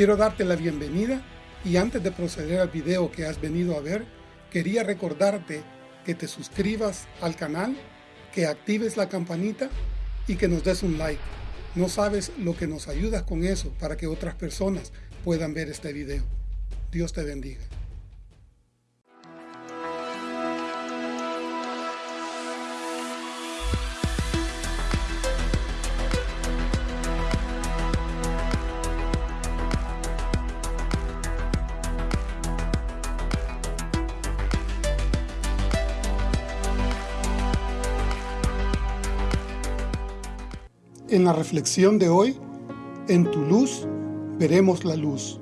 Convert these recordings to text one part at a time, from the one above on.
Quiero darte la bienvenida y antes de proceder al video que has venido a ver, quería recordarte que te suscribas al canal, que actives la campanita y que nos des un like. No sabes lo que nos ayudas con eso para que otras personas puedan ver este video. Dios te bendiga. En la reflexión de hoy, en tu luz veremos la luz.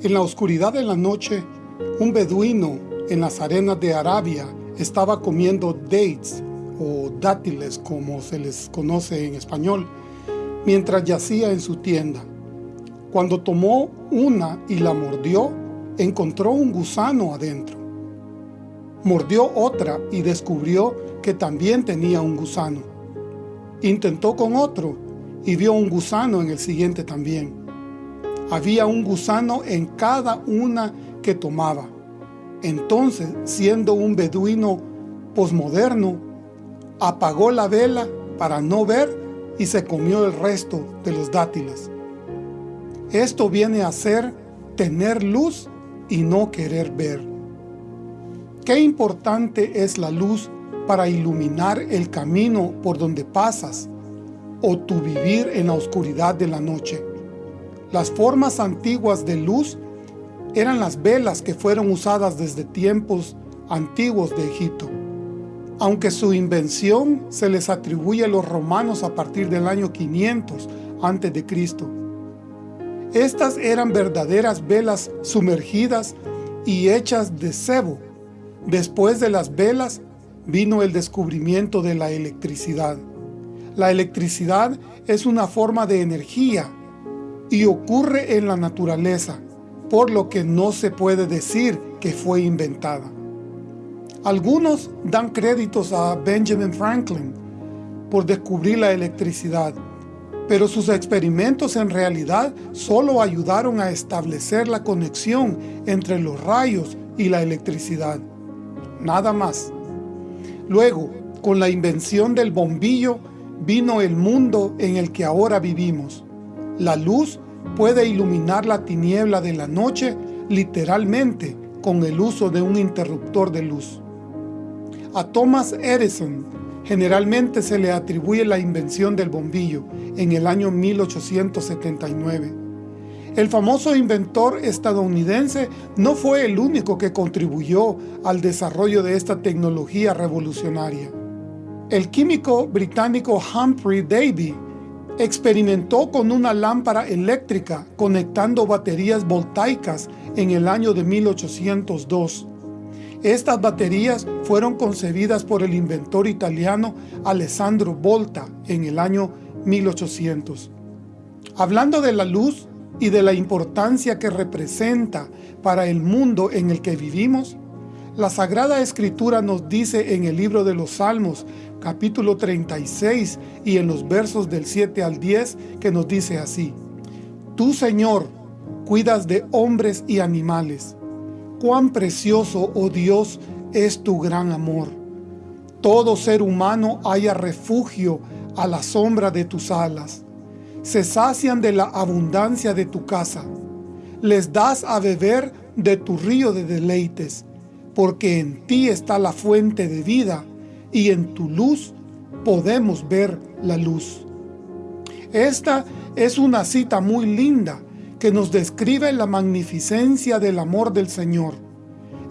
En la oscuridad de la noche, un beduino en las arenas de Arabia estaba comiendo dates o dátiles como se les conoce en español, mientras yacía en su tienda. Cuando tomó una y la mordió, encontró un gusano adentro. Mordió otra y descubrió que también tenía un gusano. Intentó con otro y vio un gusano en el siguiente también. Había un gusano en cada una que tomaba. Entonces, siendo un beduino posmoderno, apagó la vela para no ver y se comió el resto de los dátiles. Esto viene a ser tener luz y no querer ver. Qué importante es la luz para iluminar el camino por donde pasas o tu vivir en la oscuridad de la noche. Las formas antiguas de luz eran las velas que fueron usadas desde tiempos antiguos de Egipto. Aunque su invención se les atribuye a los romanos a partir del año 500 a.C. Estas eran verdaderas velas sumergidas y hechas de cebo. Después de las velas vino el descubrimiento de la electricidad. La electricidad es una forma de energía y ocurre en la naturaleza, por lo que no se puede decir que fue inventada. Algunos dan créditos a Benjamin Franklin por descubrir la electricidad, pero sus experimentos en realidad solo ayudaron a establecer la conexión entre los rayos y la electricidad. Nada más. Luego, con la invención del bombillo, vino el mundo en el que ahora vivimos. La luz puede iluminar la tiniebla de la noche literalmente con el uso de un interruptor de luz. A Thomas Edison generalmente se le atribuye la invención del bombillo en el año 1879. El famoso inventor estadounidense no fue el único que contribuyó al desarrollo de esta tecnología revolucionaria. El químico británico Humphrey Davy experimentó con una lámpara eléctrica conectando baterías voltaicas en el año de 1802. Estas baterías fueron concebidas por el inventor italiano Alessandro Volta en el año 1800. Hablando de la luz, y de la importancia que representa para el mundo en el que vivimos, la Sagrada Escritura nos dice en el libro de los Salmos, capítulo 36, y en los versos del 7 al 10, que nos dice así, Tú, Señor, cuidas de hombres y animales. Cuán precioso, oh Dios, es tu gran amor. Todo ser humano haya refugio a la sombra de tus alas se sacian de la abundancia de tu casa. Les das a beber de tu río de deleites, porque en ti está la fuente de vida, y en tu luz podemos ver la luz. Esta es una cita muy linda que nos describe la magnificencia del amor del Señor.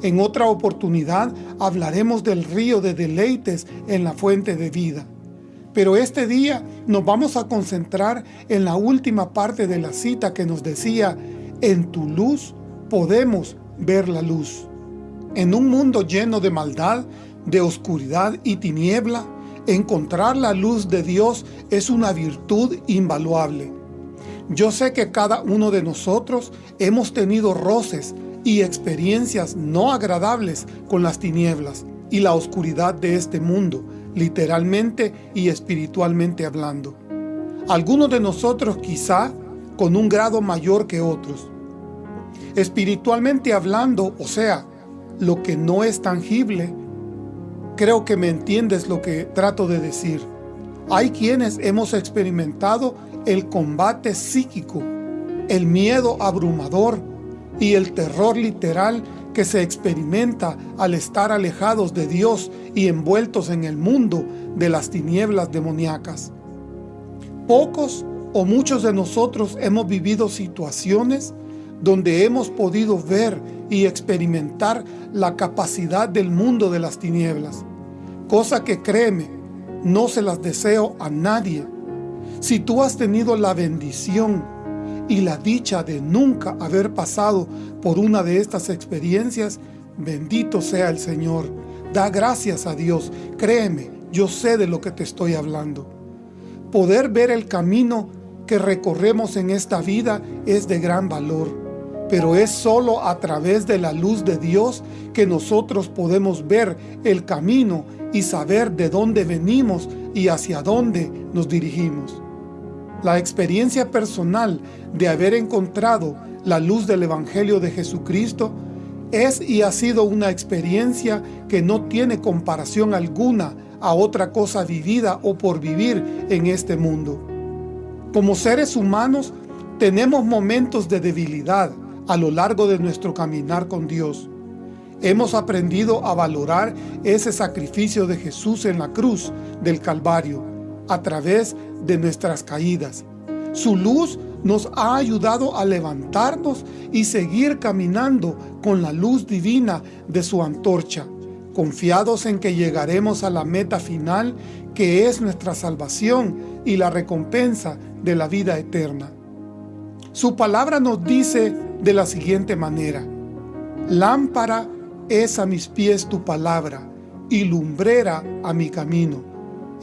En otra oportunidad hablaremos del río de deleites en la fuente de vida. Pero este día nos vamos a concentrar en la última parte de la cita que nos decía, en tu luz podemos ver la luz. En un mundo lleno de maldad, de oscuridad y tiniebla, encontrar la luz de Dios es una virtud invaluable. Yo sé que cada uno de nosotros hemos tenido roces y experiencias no agradables con las tinieblas y la oscuridad de este mundo, literalmente y espiritualmente hablando. Algunos de nosotros quizá con un grado mayor que otros. Espiritualmente hablando, o sea, lo que no es tangible, creo que me entiendes lo que trato de decir. Hay quienes hemos experimentado el combate psíquico, el miedo abrumador y el terror literal que se experimenta al estar alejados de Dios y envueltos en el mundo de las tinieblas demoníacas. Pocos o muchos de nosotros hemos vivido situaciones donde hemos podido ver y experimentar la capacidad del mundo de las tinieblas, cosa que créeme, no se las deseo a nadie. Si tú has tenido la bendición y la dicha de nunca haber pasado por una de estas experiencias, bendito sea el Señor. Da gracias a Dios. Créeme, yo sé de lo que te estoy hablando. Poder ver el camino que recorremos en esta vida es de gran valor, pero es solo a través de la luz de Dios que nosotros podemos ver el camino y saber de dónde venimos y hacia dónde nos dirigimos. La experiencia personal de haber encontrado la luz del Evangelio de Jesucristo es y ha sido una experiencia que no tiene comparación alguna a otra cosa vivida o por vivir en este mundo. Como seres humanos tenemos momentos de debilidad a lo largo de nuestro caminar con Dios. Hemos aprendido a valorar ese sacrificio de Jesús en la cruz del Calvario a través de nuestras caídas. Su luz nos ha ayudado a levantarnos y seguir caminando con la luz divina de su antorcha, confiados en que llegaremos a la meta final que es nuestra salvación y la recompensa de la vida eterna. Su palabra nos dice de la siguiente manera, Lámpara es a mis pies tu palabra y lumbrera a mi camino.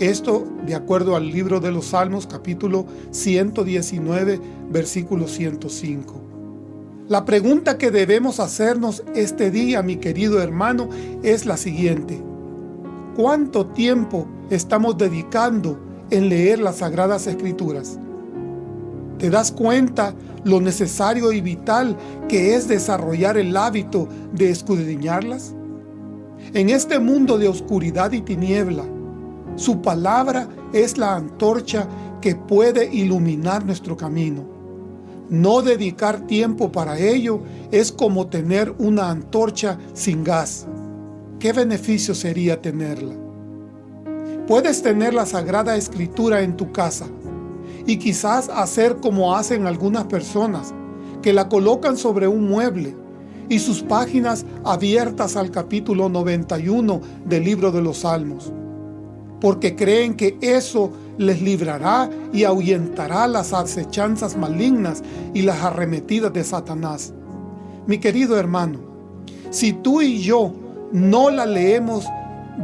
Esto de acuerdo al libro de los Salmos capítulo 119 versículo 105. La pregunta que debemos hacernos este día, mi querido hermano, es la siguiente. ¿Cuánto tiempo estamos dedicando en leer las Sagradas Escrituras? ¿Te das cuenta lo necesario y vital que es desarrollar el hábito de escudriñarlas? En este mundo de oscuridad y tiniebla, su palabra es la antorcha que puede iluminar nuestro camino. No dedicar tiempo para ello es como tener una antorcha sin gas. ¿Qué beneficio sería tenerla? Puedes tener la Sagrada Escritura en tu casa y quizás hacer como hacen algunas personas, que la colocan sobre un mueble y sus páginas abiertas al capítulo 91 del libro de los Salmos porque creen que eso les librará y ahuyentará las acechanzas malignas y las arremetidas de Satanás. Mi querido hermano, si tú y yo no la leemos,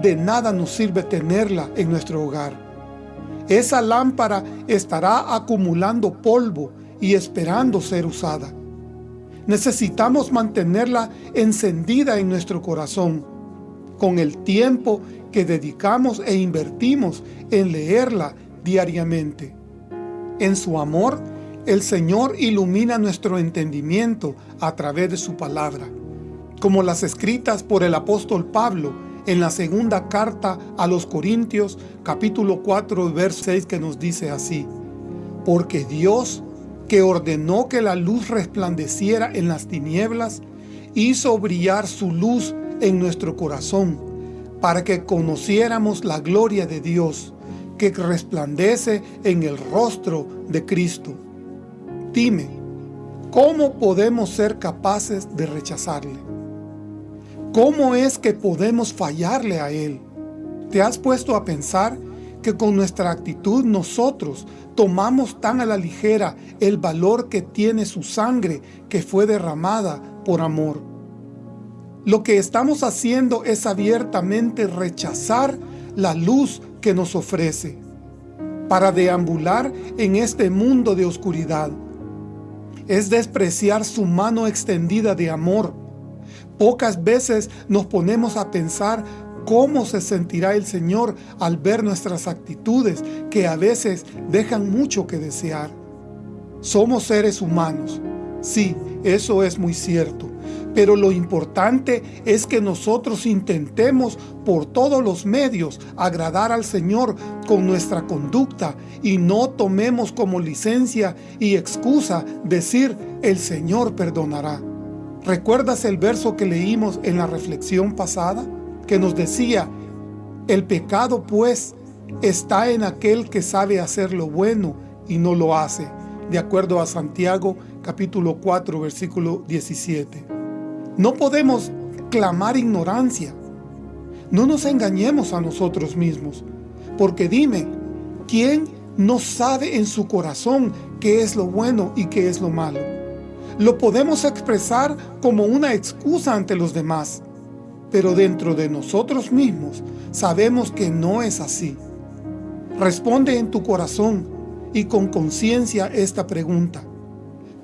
de nada nos sirve tenerla en nuestro hogar. Esa lámpara estará acumulando polvo y esperando ser usada. Necesitamos mantenerla encendida en nuestro corazón. Con el tiempo que dedicamos e invertimos en leerla diariamente. En su amor, el Señor ilumina nuestro entendimiento a través de su palabra, como las escritas por el apóstol Pablo en la segunda carta a los Corintios, capítulo 4, verso 6, que nos dice así, Porque Dios, que ordenó que la luz resplandeciera en las tinieblas, hizo brillar su luz en nuestro corazón, para que conociéramos la gloria de Dios que resplandece en el rostro de Cristo. Dime, ¿cómo podemos ser capaces de rechazarle? ¿Cómo es que podemos fallarle a Él? ¿Te has puesto a pensar que con nuestra actitud nosotros tomamos tan a la ligera el valor que tiene su sangre que fue derramada por amor? Lo que estamos haciendo es abiertamente rechazar la luz que nos ofrece para deambular en este mundo de oscuridad. Es despreciar su mano extendida de amor. Pocas veces nos ponemos a pensar cómo se sentirá el Señor al ver nuestras actitudes que a veces dejan mucho que desear. Somos seres humanos. Sí, eso es muy cierto. Pero lo importante es que nosotros intentemos por todos los medios agradar al Señor con nuestra conducta y no tomemos como licencia y excusa decir el Señor perdonará. ¿Recuerdas el verso que leímos en la reflexión pasada? Que nos decía, el pecado pues está en aquel que sabe hacer lo bueno y no lo hace, de acuerdo a Santiago capítulo 4 versículo 17. No podemos clamar ignorancia. No nos engañemos a nosotros mismos. Porque dime, ¿quién no sabe en su corazón qué es lo bueno y qué es lo malo? Lo podemos expresar como una excusa ante los demás, pero dentro de nosotros mismos sabemos que no es así. Responde en tu corazón y con conciencia esta pregunta.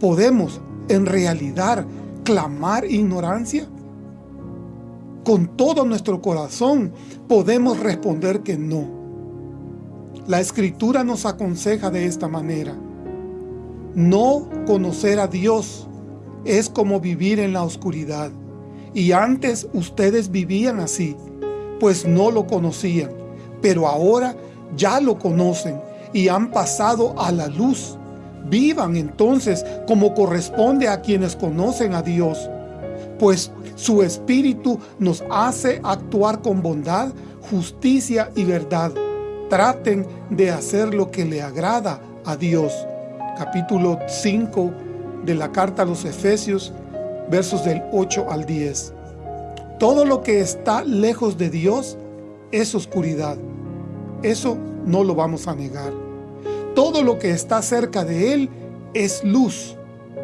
¿Podemos en realidad clamar ignorancia? Con todo nuestro corazón podemos responder que no. La Escritura nos aconseja de esta manera. No conocer a Dios es como vivir en la oscuridad. Y antes ustedes vivían así, pues no lo conocían. Pero ahora ya lo conocen y han pasado a la luz Vivan entonces como corresponde a quienes conocen a Dios, pues su Espíritu nos hace actuar con bondad, justicia y verdad. Traten de hacer lo que le agrada a Dios. Capítulo 5 de la carta a los Efesios, versos del 8 al 10. Todo lo que está lejos de Dios es oscuridad. Eso no lo vamos a negar. Todo lo que está cerca de Él es luz.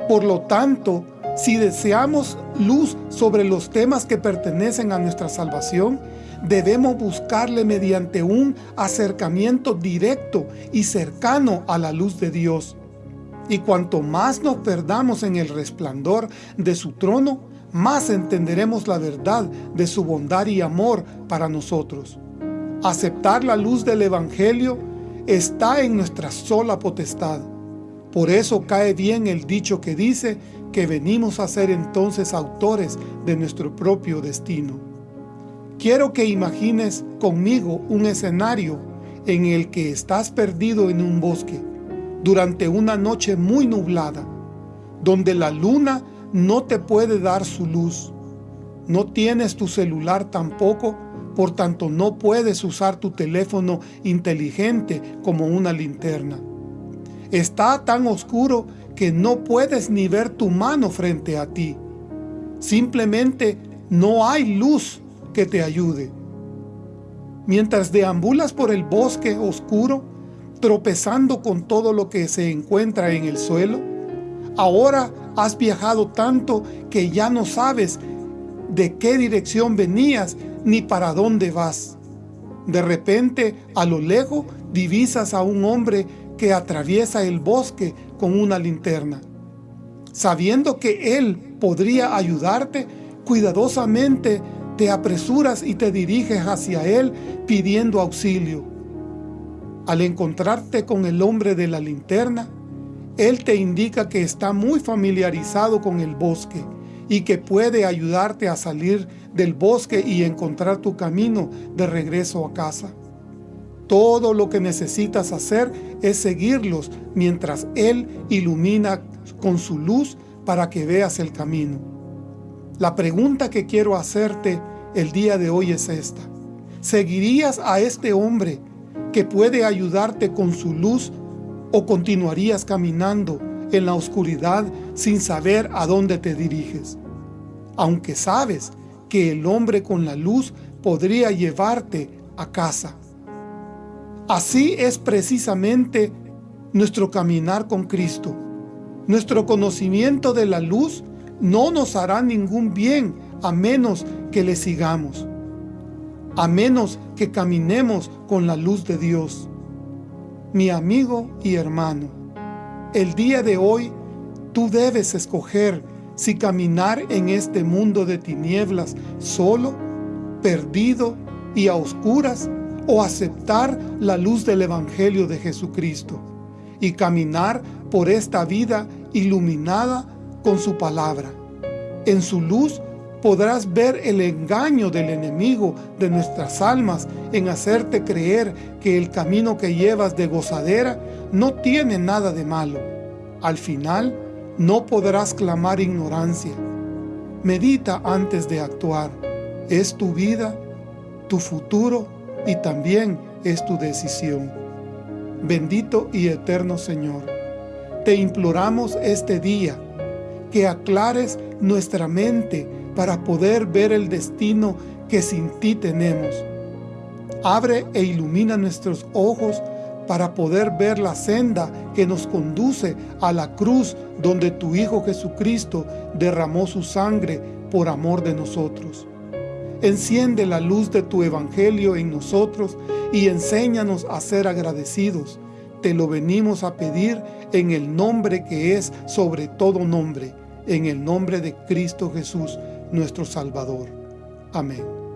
Por lo tanto, si deseamos luz sobre los temas que pertenecen a nuestra salvación, debemos buscarle mediante un acercamiento directo y cercano a la luz de Dios. Y cuanto más nos perdamos en el resplandor de su trono, más entenderemos la verdad de su bondad y amor para nosotros. Aceptar la luz del Evangelio está en nuestra sola potestad. Por eso cae bien el dicho que dice que venimos a ser entonces autores de nuestro propio destino. Quiero que imagines conmigo un escenario en el que estás perdido en un bosque durante una noche muy nublada, donde la luna no te puede dar su luz. No tienes tu celular tampoco por tanto no puedes usar tu teléfono inteligente como una linterna. Está tan oscuro que no puedes ni ver tu mano frente a ti. Simplemente no hay luz que te ayude. Mientras deambulas por el bosque oscuro, tropezando con todo lo que se encuentra en el suelo, ahora has viajado tanto que ya no sabes de qué dirección venías ni para dónde vas. De repente, a lo lejos, divisas a un hombre que atraviesa el bosque con una linterna. Sabiendo que él podría ayudarte, cuidadosamente te apresuras y te diriges hacia él pidiendo auxilio. Al encontrarte con el hombre de la linterna, él te indica que está muy familiarizado con el bosque y que puede ayudarte a salir del bosque y encontrar tu camino de regreso a casa. Todo lo que necesitas hacer es seguirlos mientras Él ilumina con su luz para que veas el camino. La pregunta que quiero hacerte el día de hoy es esta. ¿Seguirías a este hombre que puede ayudarte con su luz o continuarías caminando en la oscuridad sin saber a dónde te diriges. Aunque sabes que el hombre con la luz podría llevarte a casa. Así es precisamente nuestro caminar con Cristo. Nuestro conocimiento de la luz no nos hará ningún bien a menos que le sigamos, a menos que caminemos con la luz de Dios. Mi amigo y hermano, el día de hoy, tú debes escoger si caminar en este mundo de tinieblas solo, perdido y a oscuras, o aceptar la luz del Evangelio de Jesucristo. y caminar por esta vida iluminada con su palabra. En su luz podrás ver el engaño del enemigo de nuestras almas en hacerte creer que el camino que llevas de gozadera no tiene nada de malo. Al final, no podrás clamar ignorancia. Medita antes de actuar. Es tu vida, tu futuro y también es tu decisión. Bendito y eterno Señor, te imploramos este día que aclares nuestra mente para poder ver el destino que sin ti tenemos. Abre e ilumina nuestros ojos para poder ver la senda que nos conduce a la cruz donde tu Hijo Jesucristo derramó su sangre por amor de nosotros. Enciende la luz de tu Evangelio en nosotros y enséñanos a ser agradecidos. Te lo venimos a pedir en el nombre que es sobre todo nombre, en el nombre de Cristo Jesús, nuestro Salvador. Amén.